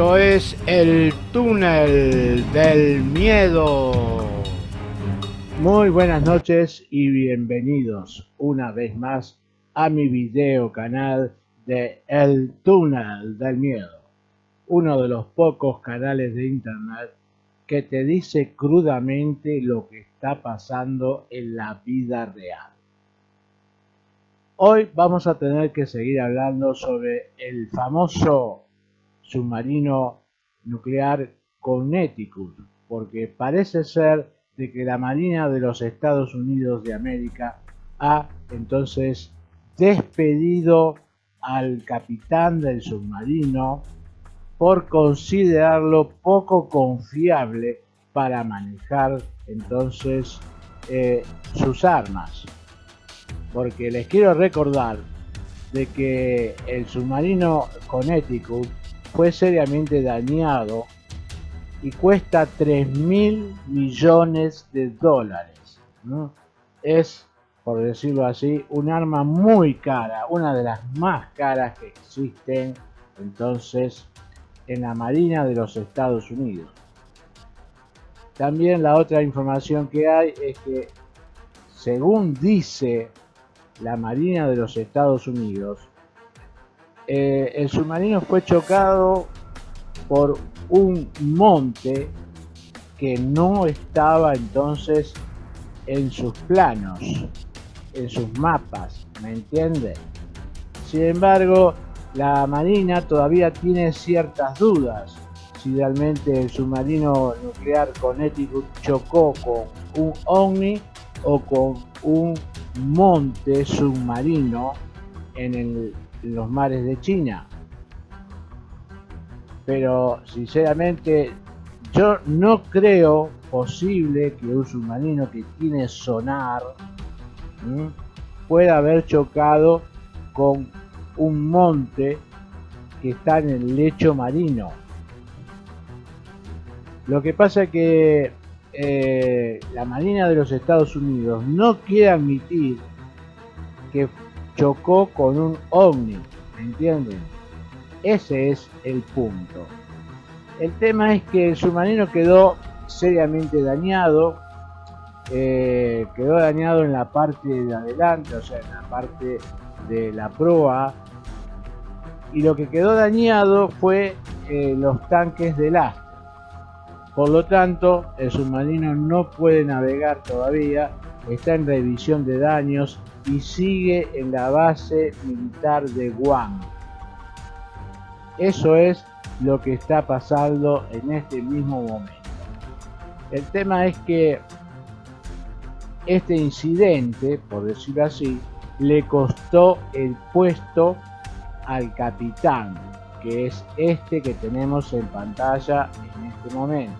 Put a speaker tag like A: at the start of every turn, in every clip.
A: Esto es el túnel del miedo. Muy buenas noches y bienvenidos una vez más a mi video canal de El túnel del miedo. Uno de los pocos canales de internet que te dice crudamente lo que está pasando en la vida real. Hoy vamos a tener que seguir hablando sobre el famoso submarino nuclear Connecticut, porque parece ser de que la Marina de los Estados Unidos de América ha entonces despedido al capitán del submarino por considerarlo poco confiable para manejar entonces eh, sus armas. Porque les quiero recordar de que el submarino Connecticut fue seriamente dañado y cuesta 3 mil millones de dólares. Es, por decirlo así, un arma muy cara, una de las más caras que existen entonces en la Marina de los Estados Unidos. También la otra información que hay es que, según dice la Marina de los Estados Unidos, eh, el submarino fue chocado por un monte que no estaba entonces en sus planos, en sus mapas, ¿me entiende? Sin embargo, la Marina todavía tiene ciertas dudas si realmente el submarino nuclear Connecticut chocó con un OVNI o con un monte submarino en el los mares de China. Pero sinceramente yo no creo posible que un submarino que tiene sonar pueda haber chocado con un monte que está en el lecho marino. Lo que pasa es que eh, la Marina de los Estados Unidos no quiere admitir que chocó con un ovni, ¿me entienden? Ese es el punto. El tema es que el submarino quedó seriamente dañado, eh, quedó dañado en la parte de adelante, o sea, en la parte de la proa, y lo que quedó dañado fue eh, los tanques de lastre. Por lo tanto, el submarino no puede navegar todavía, está en revisión de daños y sigue en la base militar de Guam. Eso es lo que está pasando en este mismo momento. El tema es que este incidente, por decirlo así, le costó el puesto al capitán, que es este que tenemos en pantalla en este momento.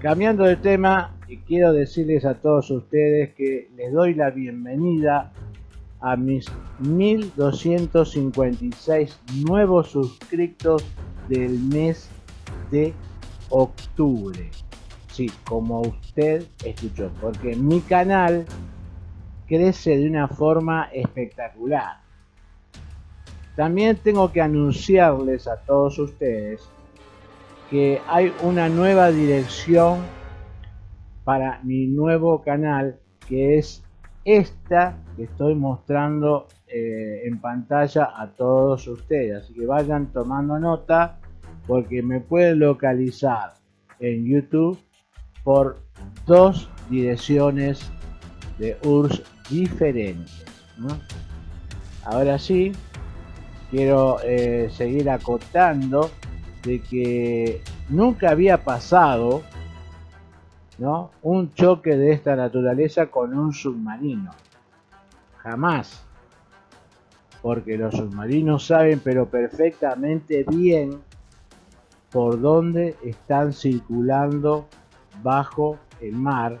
A: Cambiando de tema, quiero decirles a todos ustedes que les doy la bienvenida a mis 1256 nuevos suscriptos del mes de octubre. Sí, como usted escuchó, porque mi canal crece de una forma espectacular. También tengo que anunciarles a todos ustedes que hay una nueva dirección para mi nuevo canal que es esta que estoy mostrando eh, en pantalla a todos ustedes. Así que vayan tomando nota porque me pueden localizar en youtube por dos direcciones de URSS diferentes ahora sí quiero eh, seguir acotando de que nunca había pasado un choque de esta naturaleza con un submarino. Jamás. Porque los submarinos saben pero perfectamente bien por dónde están circulando bajo el mar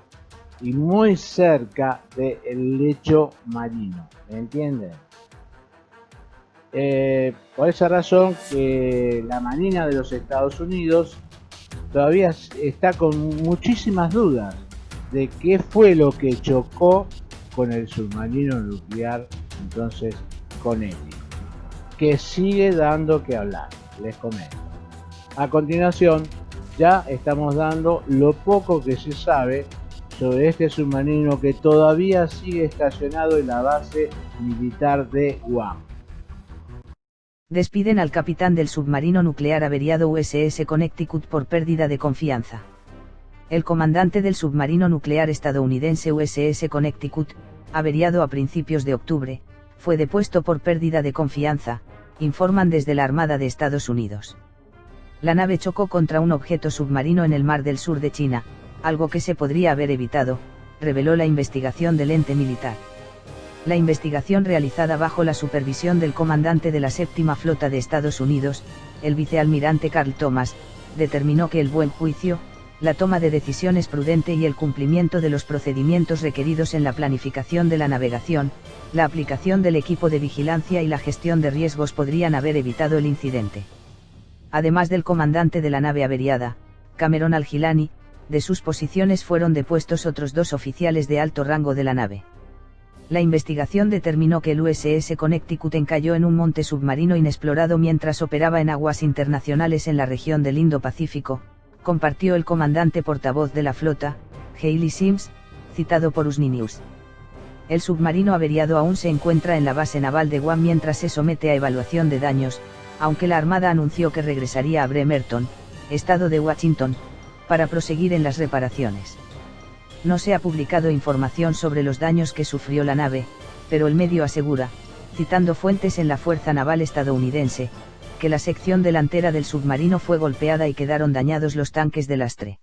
A: y muy cerca del lecho marino. ¿Me entienden? Eh, por esa razón que la Marina de los Estados Unidos todavía está con muchísimas dudas de qué fue lo que chocó con el submarino nuclear entonces con él. que sigue dando que hablar, les comento. A continuación, ya estamos dando lo poco que se sabe sobre este submarino que todavía sigue estacionado en la base militar de Guam.
B: Despiden al capitán del submarino nuclear averiado USS Connecticut por pérdida de confianza. El comandante del submarino nuclear estadounidense USS Connecticut, averiado a principios de octubre, fue depuesto por pérdida de confianza, informan desde la Armada de Estados Unidos. La nave chocó contra un objeto submarino en el mar del sur de China, algo que se podría haber evitado, reveló la investigación del ente militar. La investigación realizada bajo la supervisión del comandante de la séptima flota de Estados Unidos, el vicealmirante Carl Thomas, determinó que el buen juicio, la toma de decisiones prudente y el cumplimiento de los procedimientos requeridos en la planificación de la navegación, la aplicación del equipo de vigilancia y la gestión de riesgos podrían haber evitado el incidente. Además del comandante de la nave averiada, Cameron Algilani, de sus posiciones fueron depuestos otros dos oficiales de alto rango de la nave la investigación determinó que el USS Connecticut encalló en un monte submarino inexplorado mientras operaba en aguas internacionales en la región del Indo-Pacífico, compartió el comandante portavoz de la flota, Hailey Sims, citado por Usni News. El submarino averiado aún se encuentra en la base naval de Guam mientras se somete a evaluación de daños, aunque la Armada anunció que regresaría a Bremerton, estado de Washington, para proseguir en las reparaciones. No se ha publicado información sobre los daños que sufrió la nave, pero el medio asegura, citando fuentes en la Fuerza Naval estadounidense, que la sección delantera del submarino fue golpeada y quedaron dañados los tanques de lastre.